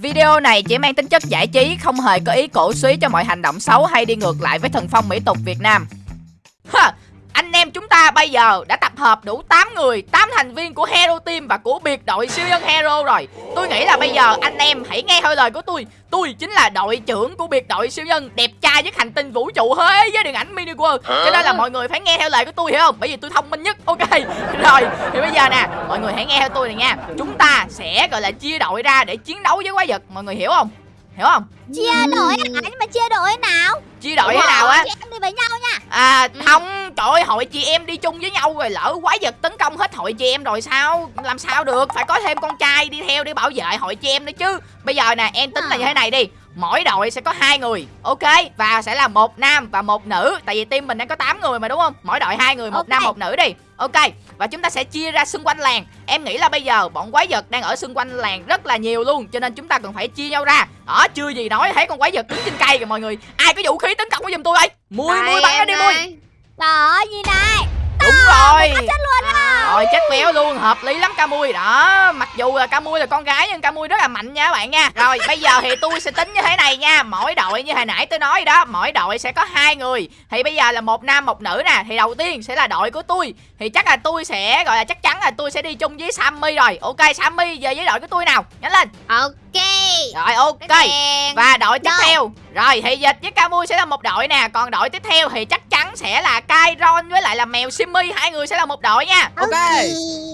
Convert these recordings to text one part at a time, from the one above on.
Video này chỉ mang tính chất giải trí, không hề có ý cổ suý cho mọi hành động xấu hay đi ngược lại với thần phong mỹ tục Việt Nam ta bây giờ đã tập hợp đủ 8 người 8 thành viên của Hero Team và của biệt đội siêu nhân Hero rồi. Tôi nghĩ là bây giờ anh em hãy nghe hơi lời của tôi. Tôi chính là đội trưởng của biệt đội siêu nhân Đẹp trai nhất hành tinh vũ trụ thế với điện ảnh mini world. Cho nên là mọi người phải nghe theo lời của tôi hiểu không? Bởi vì tôi thông minh nhất Ok. Rồi thì bây giờ nè Mọi người hãy nghe theo tôi này nha. Chúng ta sẽ gọi là chia đội ra để chiến đấu với quái vật. Mọi người hiểu không Hiểu không? Chia đội hả? Nhưng mà chia đội nào? Chia đội thế nào á? Chị em đi với nhau nha. À không Trời ơi hội chị em đi chung với nhau rồi lỡ quái vật tấn công hết hội chị em rồi sao? Làm sao được? Phải có thêm con trai đi theo để bảo vệ hội chị em nữa chứ. Bây giờ nè em tính là như thế này đi. Mỗi đội sẽ có hai người Ok? Và sẽ là một nam và một nữ. Tại vì team mình đang có 8 người mà đúng không? Mỗi đội hai người một Ok. nam một nữ đi Ok Và chúng ta sẽ chia ra xung quanh làng. Em nghĩ là bây giờ bọn quái vật đang ở xung quanh làng rất là nhiều luôn Cho nên chúng ta cần phải chia nhau ra. Đó chưa gì nói thấy con quái vật đứng trên cây kìa mọi người. Ai có vũ khí tấn công của giùm tôi ơi Mui mui bắn nó đi mui ơi gì này Đúng rồi. Chết luôn á. Rồi chết béo luôn hợp lý lắm ca mui đó Mặc dù là ca mui là con gái nhưng ca mui rất là mạnh nha các bạn nha. Rồi bây giờ thì tôi sẽ tính như thế này nha. Mỗi đội như hồi nãy tôi nói đó Mỗi đội sẽ có hai người. Thì bây giờ là một nam một nữ nè. Thì đầu tiên sẽ là đội của tôi. Thì chắc là tôi sẽ gọi là chắc chắn là tôi sẽ đi chung với Sammy rồi. Ok Sammy về với đội của tôi nào? Nhanh lên. Ok. Rồi ok. Và đội tiếp Rồi. theo Rồi thì dịch với Camui sẽ là một đội nè. Còn đội tiếp theo thì chắc chắn sẽ là Kairon với lại là mèo Simmy. Hai người sẽ là một đội nha. Ok.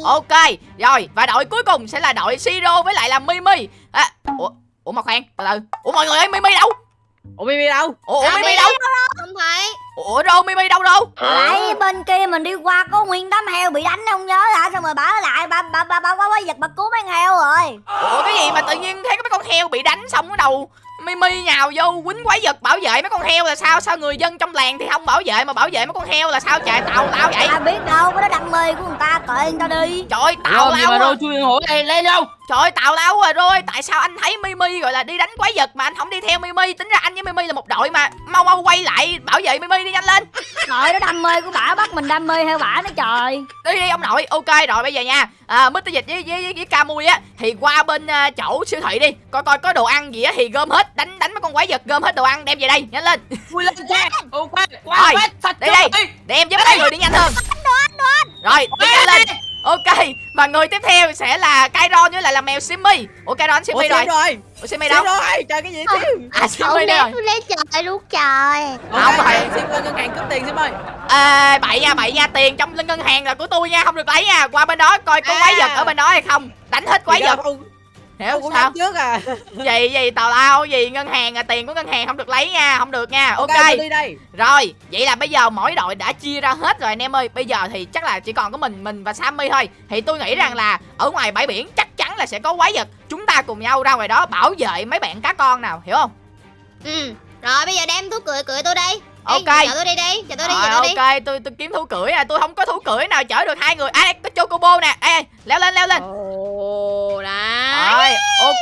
Ok. Rồi và đội cuối cùng sẽ là đội Siro với lại là Mimi. À, Ủa Ủa mà khoan từ từ. Ủa mọi người ơi Mimi đâu? Ủa Mimi đâu? Ủa, ủa À, Mimi đâu? Không thấy Ủa đâu Mimi đâu đâu Đấy bên kia mình đi qua có nguyên đám heo bị đánh không nhớ hả? Xong rồi bảo lại ba ba ba ba quái vật bà cứu mấy con heo rồi. Ủa cái gì mà tự nhiên thấy có mấy con heo bị đánh xong cái đầu Mimi nhào vô quýnh quái vật bảo vệ mấy con heo là sao Sao người dân trong làng thì không bảo vệ mà bảo vệ mấy con heo là sao trời tào lao vậy ai biết đâu cái đó đam mê của người ta kệ người ta đi Trời ơi tào lao mà à. đâu chui hổ này lên đâu? Trời ơi tào lao rồi rồi. Tại sao anh thấy Mimi gọi là đi đánh quái vật Mà anh không đi theo Mimi? Tính ra anh với Mimi là một đội mà. Mau mau quay lại bảo vệ Mimi đi nhanh lên. Trời đó đam mê của bả bắt mình đam mê theo bả nữa trời. Đi đi ông nội. Ok rồi bây giờ nha. À, Mr. Dịch với, với, với, với Camui á Thì qua bên à, chỗ siêu thị đi. Coi coi có đồ ăn gì á Thì gom hết Đánh đánh mấy con quái vật Gom hết đồ ăn đem về đây. Nhanh lên. Chui lên xe. Ok. Qua sạch đi đây. Để em giúp mấy người đi nhanh hơn. Rồi đi nhanh lên Ok Và người tiếp theo sẽ là Kairon với lại là mèo Simmy Ủa Kairon Simmy rồi. rồi. Ủa Simmy Đâu đâu rồi? Trời cái gì tim? À Ông Simmy đây rồi lên trời luôn trời Không rồi. Sim qua ngân hàng cướp tiền Sim ơi. à, Bậy nha bậy nha Tiền trong ngân hàng là của tôi nha Không được lấy nha Qua bên đó coi có quái À. vật ở bên đó hay không Đánh hết quái vật Hiểu cũng sao trước à. gì gì tào lao gì ngân hàng à tiền của ngân hàng không được lấy nha không được nha. Ok, tôi đi đây. rồi vậy là bây giờ mỗi đội đã chia ra hết rồi anh em ơi. Bây giờ thì chắc là chỉ còn có mình mình và sammy thôi. Thì tôi nghĩ rằng là ở ngoài bãi biển chắc chắn là sẽ có quái vật. Chúng ta cùng nhau ra ngoài đó bảo vệ mấy bạn cá con nào hiểu không? Ừ Rồi bây giờ đem thuốc cười cười tôi đây Ê, Ok. Chở tôi đi đi Chở tôi đi rồi chở tôi đi. ok tôi tôi kiếm thú cưỡi à tôi không có thú cưỡi nào chở được hai người. À đây, có chocobo nè. Ê ê, leo lên leo lên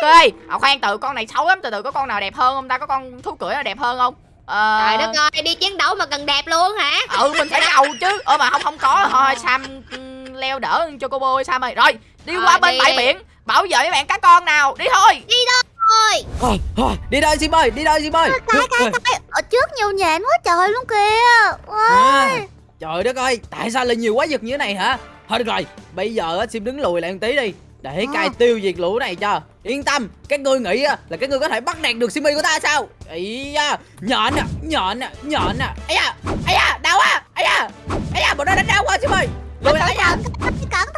ok à, khoan từ con này xấu lắm từ từ có con nào đẹp hơn không ta? Có con thú cưỡi nào đẹp hơn không? Ờ, Trời đất ơi đi chiến đấu mà cần đẹp luôn hả? Ừ mình phải ngầu chứ. Ơ mà không không có. Thôi sam ừm, leo đỡ cho cô bôi sam ơi. Rồi đi Rồi, qua bên đi, bãi đi. biển. Bảo vệ mấy bạn cá con nào. Đi thôi. Đi thôi. Thôi, thôi, đi đây Sim ơi, đi đây Sim ơi. Cái cái cái Ở trước nhiều nhện quá trời luôn kìa. À, trời đất ơi, tại sao lại nhiều quái vật như thế này hả? Thôi được rồi, bây giờ Sim đứng lùi lại một tí đi Để À. cai tiêu diệt lũ này cho. Yên tâm, các ngươi nghĩ á, là các ngươi có thể bắt nạt được Simmy của ta sao? Ý da, nhọn nè, nhọn nè, nhọn nè Ây da, ây da, đau á, ây da Ây da, bọn nó đánh đau quá Sim ơi Lùi lại, da, Cẩn thận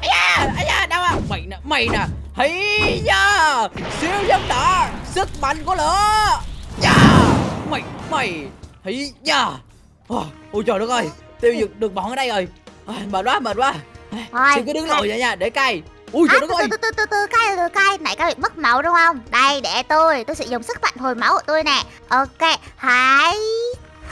ây da, ây da, đau á Mày nè, mày nè. Hây da, siêu dân đỏ Sức mạnh của lửa. Da, mày, mày. Hây da. Ôi trời đất ơi, tiêu diệt được bọn ở đây rồi. Mệt quá, mệt quá Thôi Sim cứ đứng lùi vậy nha, để cay. Ui trời À, đất ơi. từ từ từ từ cay từ cay. Nãy các bị mất máu đúng không? Đây để tôi tôi sẽ dùng sức mạnh hồi máu của tôi nè. Ok hãy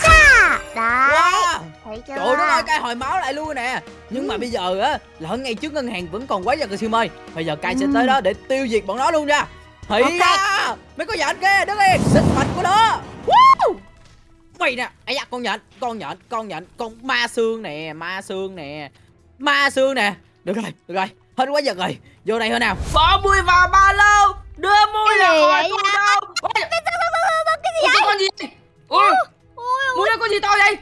cha. Đấy Wow. thấy chưa? Trời đất ơi, cay hồi máu lại luôn nè. Nhưng mà bây giờ á, ở ngay trước ngân hàng vẫn còn quái vật rồi Sim ơi Bây giờ cay sẽ tới đó để tiêu diệt bọn nó luôn nha. Hãy Ok. da Mấy con nhện kia, đứng yên, sức mạnh của nó. Woo! Mày nè, ấy da, con nhện, con nhện, con nhện, con ma xương nè, ma xương nè ma xương nè. Được rồi, được rồi. Hết quá giật rồi. Vô đây thôi nào. Bỏ mũi vào ba lô. Đưa mùi ra khỏi tôi đâu. Cái gì vậy? Con gì vậy? Ui Mùi ra con gì to vậy?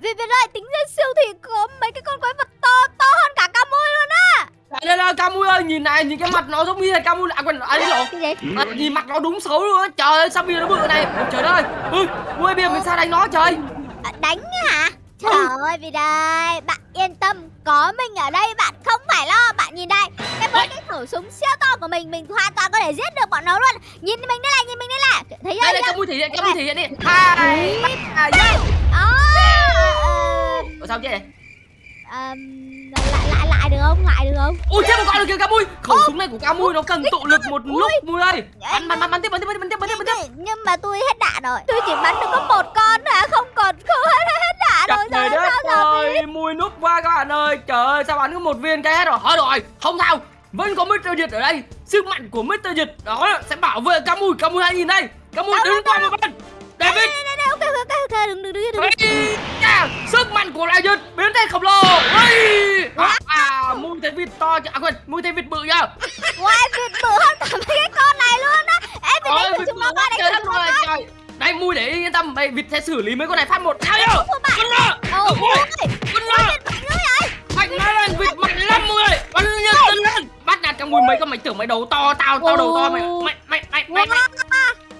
Vì vậy lại tính ra siêu thị có mấy cái con quái vật to to hơn cả ca mùi luôn á. À, đây đây Camui ơi, nhìn này, nhìn cái mặt nó giống như là Camui À quên, à đi lộn à, Nhìn mặt nó đúng xấu luôn á. Trời ơi, sao bia nó bự này? Ôi, Trời đất ơi. Ui, bia mình sao đánh nó trời? À, đánh hả? Trời ơi vì đây Bạn yên tâm Có mình ở đây bạn không phải lo Bạn nhìn đây. Cái với cái khẩu súng siêu to của mình Mình hoàn toàn có thể giết được bọn nó luôn. Nhìn mình đây này nhìn mình đây này. Thấy chưa? đây đây Camu thể hiện Camu thể hiện đi. Hai ba ờ, Ủa sao chứ này lại lại lại được không? Lại được không? ui chết một con rồi kìa Camui khẩu súng này của Camui nó cần tụ lực một lúc mui ơi. Bắn bắn bắn bắn tiếp bắn tiếp bắn tiếp bắn tiếp bắn tiếp. Nhưng mà tôi hết đạn rồi. Tôi chỉ bắn được có một con hả? Không còn không hết hết đạn rồi trời đất ơi mui núp qua các bạn ơi. Trời ơi sao bắn có một viên cái hết rồi? Thôi rồi không sao. Vẫn có Mr. Dịch ở đây. Sức mạnh của Mr. Dịch đó sẽ bảo vệ Camui Camui hãy nhìn đây. Camui đứng qua một bên. David ok đừng đừng đừng đừng Ây sức mạnh của đại dịch biến thành khổng lồ Ây! à, à mui thấy vịt to chứ. à quên mui thấy vịt bự nhá. Ngoài vịt bự hơn cả mấy cái con này luôn á Ê vịt đánh vịt chúng nó quá coi đánh đất chúng nó coi đây mui để yên tâm mày vịt sẽ xử lý mấy con này phát một sao nhá Con lợn. Con lợn. Mạnh nó lên vịt mạnh lắm mui Con bắn nhân tân lên bắt nạt trong mui mấy con mày tưởng mày đầu to tao tao đầu to mày mày mày mày mày mày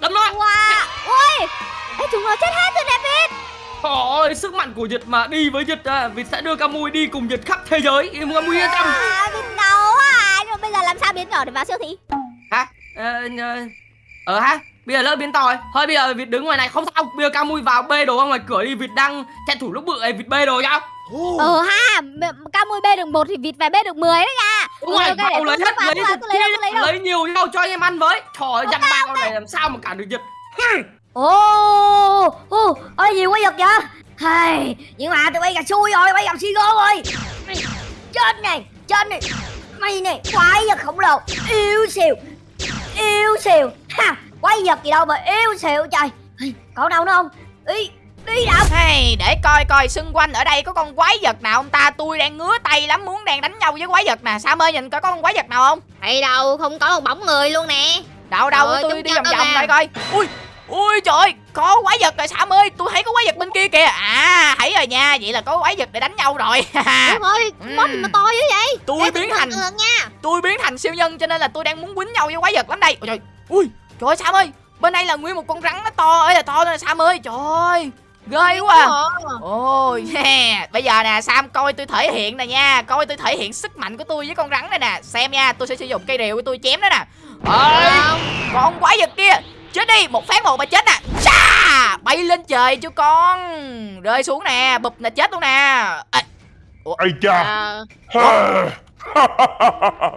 đấm nó Wow Ui Ê chúng nó chết hết rồi nè vịt Trời ơi, sức mạnh của Nhật mà đi với Nhật à, Vịt sẽ đưa Camui đi cùng Nhật khắp thế giới. Camui yên tâm. À vịt đau à Nhưng mà bây giờ làm sao biến nhỏ để vào siêu thị? Hả? Ờ, ờ, ờ ha? Bây giờ lỡ biến to rồi. Thôi bây giờ Vịt đứng ngoài này không sao. Bây giờ Camui vào bê đồ ra ngoài cửa đi. Vịt đang tranh thủ lúc bự này Vịt bê đồ nhau Ờ ha m- Cao mui bê được một thì vịt phải bê được 10 đấy nha. Đúng rồi, vào tôi lấy hết lấy lấy lấy Lấy nhiều nhau cho anh em ăn với. Trời ơi, dằn bao này làm sao mà cản được Nhật Ồ, ồ, ôi nhiều quá giật vậy? Hay, nhưng mà tụi bay gặp xui rồi, bay gặp si gô rồi. Chết này, chết này. Mày này, quái vật khổng lồ. Yêu xìu, yêu xìu. Ha, quái vật gì đâu mà yêu xìu trời. Còn đâu nữa không? Đi, đi đâu Hey, để coi coi xung quanh ở đây có con quái vật nào không ta? Tôi đang ngứa tay lắm muốn đang đánh nhau với quái vật nè Sam ơi nhìn coi có con quái vật nào không? Hay đâu không có một bóng người luôn nè. Đâu đâu Trời tôi đi vòng vòng đây coi. Ui Ui trời có quái vật rồi Sam ơi Tôi thấy có quái vật bên kia kìa. À thấy rồi nha Vậy là có quái vật để đánh nhau rồi. Đúng rồi. Mod mà to dữ vậy. Tôi Ê, biến thành nha. Tôi biến thành siêu nhân cho nên là tôi đang muốn quýnh nhau với quái vật lắm đây. Ôi trời Ui trời ơi Sam ơi Bên đây là nguyên một con rắn nó to ơi là to nè Sam ơi. Trời ơi Ghê quá à. Ôi yeah. Bây giờ nè Sam coi tôi thể hiện nè nha Coi tôi thể hiện sức mạnh của tôi với con rắn này nè. Xem nha tôi sẽ sử dụng cây rìu của tôi chém nó nè. Ơi Con quái vật kia Chết đi một phát một mà chết nè. Chà Bay lên trời cho con. Rơi xuống nè Bụp là chết luôn nè. À, Ây cha. Ờ,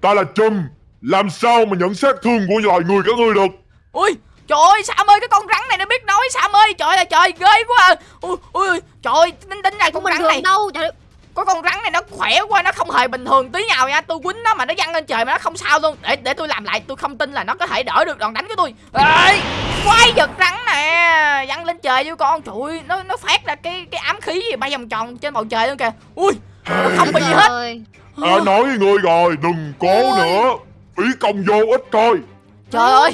Ta là Trump Làm sao mà nhận sát thương của loài người các ngươi được? Ui Trời ơi Sam ơi cái con rắn này nó biết nói Sam ơi. Trời ơi trời ghê quá. À. Ui ui trời ơi tính tính này con rắn thường này. đâu? Trời Có con rắn này nó khỏe quá Nó không hề bình thường tí nào nha. Tôi quýnh nó mà nó văng lên trời mà nó không sao luôn. Để để tôi làm lại tôi không tin là nó có thể đỡ được đòn đánh của tôi. Ê Quái vật rắn nè. Văng lên trời với con. Trời ơi nó, nó phát ra cái cái ám khí gì bay vòng tròn trên bầu trời luôn kìa. Ui Nó không bị gì hết. Trời. Ta nói với ngươi rồi Đừng cố nữa. Phí công vô ích thôi. Trời ơi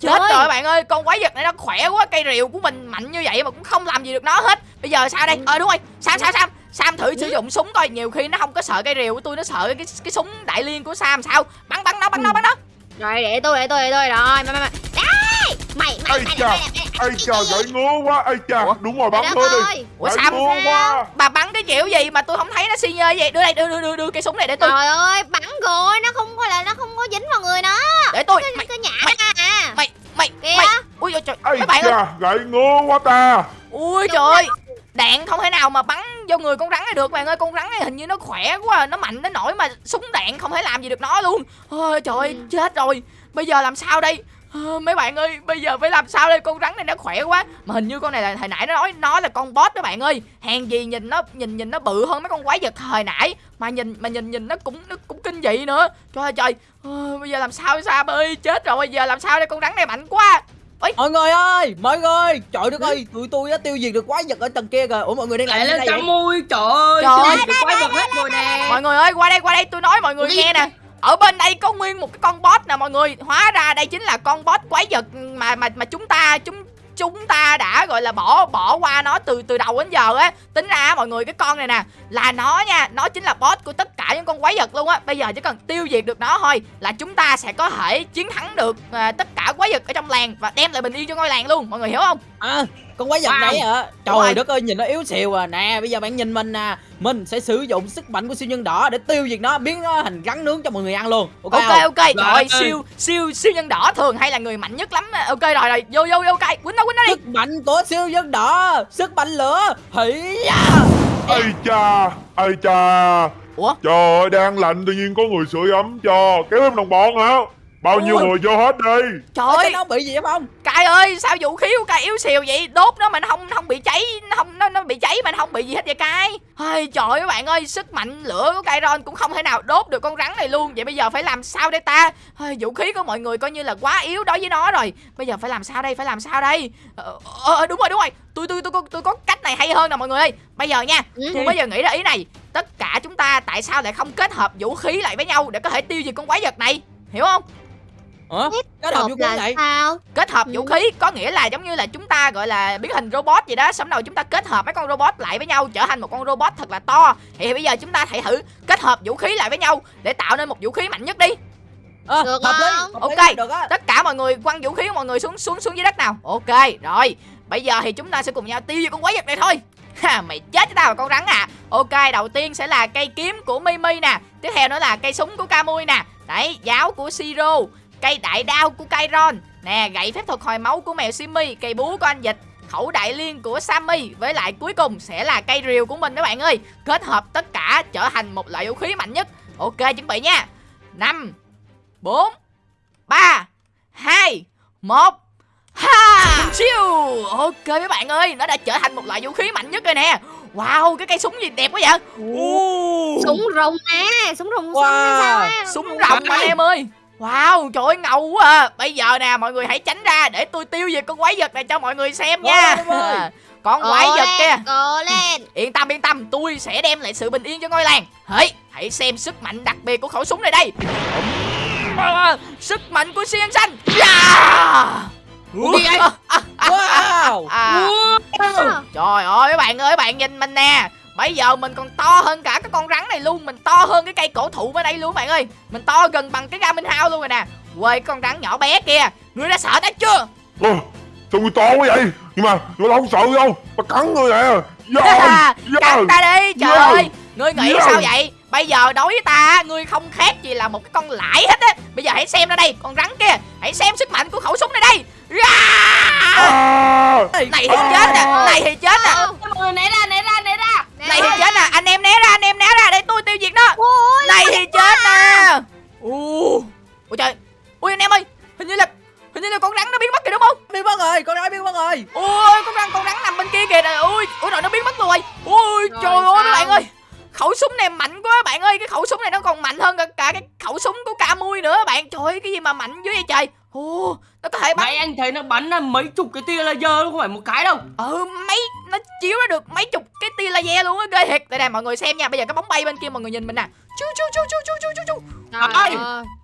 Chết rồi bạn ơi, con quái vật này nó khỏe quá, cây rìu của mình mạnh như vậy mà cũng không làm gì được nó hết. Bây giờ sao đây? Ờ đúng rồi, Sam Sam Sam, Sam thử sử dụng súng coi, nhiều khi nó không có sợ cây rìu của tôi, nó sợ cái cái súng đại liên của Sam sao? Bắn bắn nó, bắn nó, bắn nó. Rồi để tôi để tôi để tôi. Rồi Mày mày mày. Đây Mày mày mày mày mày Ây cha gãy ngứa quá. Ây cha Đúng rồi bắn nữa đi ơi Ủa Sam, bà bắn cái kiểu gì mà tôi không thấy nó xi nhơ vậy? Đưa đây, đưa đưa đưa, đưa cây súng này để tôi, Trời ơi bắn rồi Nó không phải là nó không có dính vào người nó. Để tôi. Nó Mày mày- à. mày mày. Ui trời, Ây các bạn ơi. gãy ngứa quá ta. Ui trời. ơi Đạn không thể nào mà bắn vô người con rắn này được bạn ơi. Con rắn này hình như nó khỏe quá Nó mạnh đến nỗi mà súng đạn không thể làm gì được nó luôn. Ôi trời ơi chết rồi. Bây giờ làm sao đây? Ờ, mấy bạn ơi bây giờ phải làm sao đây? Con rắn này nó khỏe quá. Mà hình như con này là hồi nãy nó nói nó là con boss đó bạn ơi. Hàng gì nhìn nó nhìn nhìn nó bự hơn mấy con quái vật hồi nãy. Mà nhìn mà nhìn nhìn nó cũng nó cũng kinh dị nữa. Trời ơi trời. Ờ, bây giờ làm sao sao? Ơi chết rồi. Bây giờ làm sao đây? Con rắn này mạnh quá Mọi người ơi, mọi người. Trời đất ơi, tụi tôi đã tiêu diệt được quái vật ở tầng kia rồi Ủa mọi người đang làm gì lên vậy? Camui Trời ơi Trời ơi. quái vật hết rồi nè. Mọi người ơi qua đây qua đây tôi nói mọi người nghe nè. Ở bên đây có nguyên một cái con boss nè mọi người. Hóa ra đây chính là con boss quái vật mà mà mà chúng ta chúng chúng ta đã gọi là bỏ bỏ qua nó từ từ đầu đến giờ á. Tính ra mọi người cái con này nè là nó nha nó chính là boss của tất cả những con quái vật luôn á. Bây giờ chỉ cần tiêu diệt được nó thôi là chúng ta sẽ có thể chiến thắng được à, tất cả quái vật ở trong làng và đem lại bình yên cho ngôi làng luôn. Mọi người hiểu không? À, con quái vật Wow. này hả? Trời đất ơi, nhìn nó yếu xìu à. Nè, bây giờ bạn nhìn mình nè. Mình sẽ sử dụng sức mạnh của siêu nhân đỏ để tiêu diệt nó, biến nó thành rắn nướng cho mọi người ăn luôn. Ok, ok không? ok rồi Rồi. siêu siêu siêu nhân đỏ thường hay là người mạnh nhất lắm ok rồi rồi vô vô vô ok quýnh nó quýnh nó đi Sức mạnh của siêu nhân đỏ, sức mạnh lửa. Hỉ. Ây cha Ây cha ủa Trời ơi đang lạnh tự nhiên có người sưởi ấm cho Kéo em đồng bọn hả Bao nhiêu Ôi. người vô hết đi trời ơi. nó bị gì vậy không? cay ơi sao vũ khí của cay yếu xìu vậy? Đốt nó mà nó không không bị cháy nó không nó nó bị cháy mà nó không bị gì hết vậy cay ơi trời ơi các bạn ơi sức mạnh lửa của cay ron cũng không thể nào đốt được con rắn này luôn. Vậy bây giờ phải làm sao đây ta? Ôi, vũ khí của mọi người coi như là quá yếu đối với nó rồi. Bây giờ phải làm sao đây? Phải làm sao đây? Ờ, ờ, đúng rồi đúng rồi. Tôi tôi tôi có tôi có cách này hay hơn nè mọi người ơi. Bây giờ nha Ừ. tôi bây giờ nghĩ ra ý này. Tất cả chúng ta tại sao lại không kết hợp vũ khí lại với nhau để có thể tiêu diệt con quái vật này? Hiểu không Cái đầu Hợp vô là này. sao? Kết hợp Ừ. vũ khí có nghĩa là giống như là chúng ta gọi là biến hình robot vậy đó. Xong đầu chúng ta kết hợp mấy con robot lại với nhau trở thành một con robot thật là to. Thì bây giờ chúng ta hãy thử kết hợp vũ khí lại với nhau để tạo nên một vũ khí mạnh nhất đi. Ờ, Được hợp lý. Ok. Được tất cả mọi người quăng vũ khí của mọi người xuống xuống xuống dưới đất nào. Ok rồi. Bây giờ thì chúng ta sẽ cùng nhau tiêu diệt con quái vật này thôi. Ha mày chết cho tao con rắn à. Ok đầu tiên sẽ là cây kiếm của mimi nè. Tiếp theo nữa là cây súng của camui nè. Đấy giáo của siro cây đại đao của Kairon nè gậy phép thuật hồi máu của mèo Simmy cây búa của anh dịch. Khẩu đại liên của Sammy với lại cuối cùng sẽ là cây rìu của mình các bạn ơi. Kết hợp tất cả trở thành một loại vũ khí mạnh nhất. Ok chuẩn bị nha. Năm bốn ba hai một ha! Siêu ok mấy bạn ơi nó đã trở thành một loại vũ khí mạnh nhất rồi nè. Wow cái cây súng gì đẹp quá vậy? Ồ, súng rồng nè súng rồng Wow. hay sao á súng rồng anh em ơi wow trời ơi ngầu quá à. bây giờ nè mọi người hãy tránh ra để tôi tiêu diệt con quái vật này cho mọi người xem nha con quái vật lên, kia lên yên tâm yên tâm tôi sẽ đem lại sự bình yên cho ngôi làng hãy hãy xem sức mạnh đặc biệt của khẩu súng này đây À, sức mạnh của siêu nhân xanh yeah! Ủa, gì vậy? À, à, à, Wow. à. Wow. Trời ơi các bạn ơi các bạn nhìn mình nè Bây giờ mình còn to hơn cả cái con rắn này luôn Mình to hơn cái cây cổ thụ bên đây luôn bạn ơi. Mình to gần bằng cái ga minh hao luôn rồi nè. Quê con rắn nhỏ bé kia Ngươi đã sợ nó chưa? Ờ, Sao người to quá vậy? Nhưng mà người ta không sợ đâu Bà cắn người nè Dạ Cắn ta đi trời Yeah. ơi. Ngươi nghĩ Yeah. sao vậy? Bây giờ đối với ta Ngươi không khác gì là một cái con lãi hết á. Bây giờ hãy xem ra đây Con rắn kia. Hãy xem sức mạnh của khẩu súng này đây. Yeah! à, Này thì chết nè Này thì chết nè. Người né ra, né ra, ra. Này thì chết nè Anh em né ra Anh em né ra Để tôi tiêu diệt nó. Ôi, Này thì chết nè Ui Ôi trời. Ui anh em ơi Hình như là Hình như là con rắn nó biến mất kìa đúng không? Biến mất rồi, con nói biến mất rồi. Ôi con rắn con rắn nằm bên kia kìa. Nè Ui Ui rồi nó biến mất rồi. Ui Rồi trời ơi các bạn ơi. Khẩu súng này mạnh quá các bạn ơi. Cái khẩu súng này nó còn mạnh hơn cả, cả cái khẩu súng của ca mui nữa bạn. Trời ơi cái gì mà mạnh dữ vậy trời Ồ Nó có thể bắn. Nãy anh thấy nó bắn là mấy chục cái tia laser luôn, không phải một cái đâu. Ừ mấy Nó chiếu ra được mấy chục cái tia laser luôn á. Ghê thiệt. Đây nè mọi người xem nha. Bây giờ cái bóng bay bên kia mọi người nhìn mình nè. Chú chú chú chú chú chú chú chú. Trời Ơi.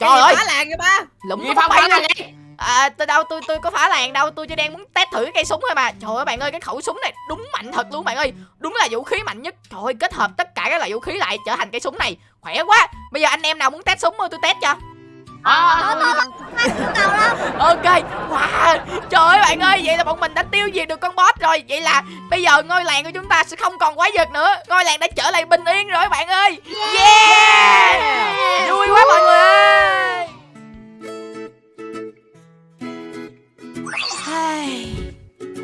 Trời ơi phá làng vậy ba? Lũng Gì cái bóng bay gì? À, tôi đâu tôi tôi có phá làng đâu. Tôi chỉ đang muốn test thử cây súng thôi mà. Trời ơi bạn ơi cái khẩu súng này đúng mạnh thật luôn bạn ơi. Đúng là vũ khí mạnh nhất. Trời ơi kết hợp tất cả các loại vũ khí lại trở thành cây súng này. Khỏe quá. Bây giờ anh em nào muốn test súng không tôi test cho À, Thôi, thôi, cầu lắm. ok. Wow trời ơi bạn ơi vậy là bọn mình đã tiêu diệt được con boss rồi. Vậy là bây giờ ngôi làng của chúng ta sẽ không còn quái vật nữa. Ngôi làng đã trở lại bình yên rồi bạn ơi. Yeah. Vui quá mọi người ơi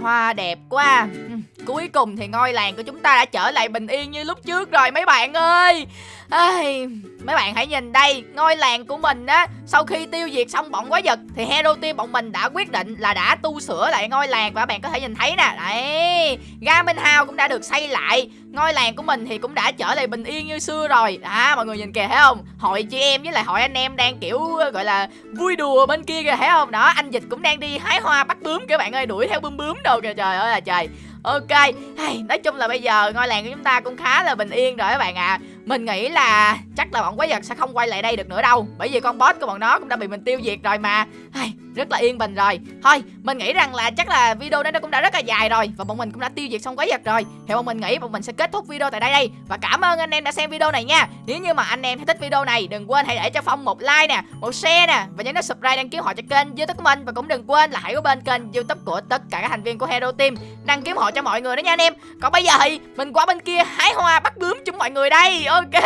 Hoa đẹp quá. Ừ, Cuối cùng thì ngôi làng của chúng ta đã trở lại bình yên như lúc trước rồi mấy bạn ơi. Ai, Mấy bạn hãy nhìn đây Ngôi làng của mình á Sau khi tiêu diệt xong bọn quái vật Thì hero team bọn mình đã quyết định là đã tu sửa lại ngôi làng Và các bạn có thể nhìn thấy nè. Đấy Garmin House cũng đã được xây lại. Ngôi làng của mình thì cũng đã trở lại bình yên như xưa rồi. À mọi người nhìn kìa thấy không? Hội chị em với lại hội anh em đang kiểu gọi là vui đùa bên kia kìa thấy không? Đó anh Dịch cũng đang đi hái hoa bắt bướm các bạn ơi Đuổi theo bướm bướm đồ kìa. Trời ơi là trời. Ok hay, Nói chung là bây giờ ngôi làng của chúng ta cũng khá là bình yên rồi các bạn ạ. Mình nghĩ là chắc là bọn quái vật sẽ không quay lại đây được nữa đâu. Bởi vì con boss của bọn nó cũng đã bị mình tiêu diệt rồi mà. Hey, rất là yên bình rồi. Thôi, mình nghĩ rằng là chắc là video đây nó cũng đã rất là dài rồi và bọn mình cũng đã tiêu diệt xong quái vật rồi. Thì bọn mình nghĩ bọn mình sẽ kết thúc video tại đây đây. Và cảm ơn anh em đã xem video này nha. Nếu như mà anh em thấy thích video này, đừng quên hãy để cho phong một like nè, một share nè và nhấn nút subscribe đăng ký họ cho kênh youtube của mình. Và cũng đừng quên là hãy có bên kênh youtube của tất cả các thành viên của hero team đăng ký họ cho mọi người đó nha anh em. Còn bây giờ thì mình qua bên kia hái hoa bắt bướm chúng mọi người đây. Ok,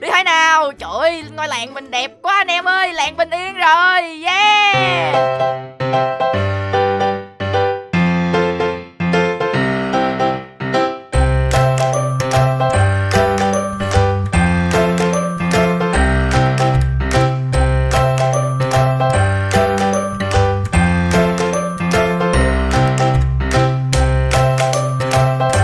đi hái nào. Trời ơi, ngôi làng mình đẹp quá anh em ơi. Làng bình yên rồi. Yeah! Música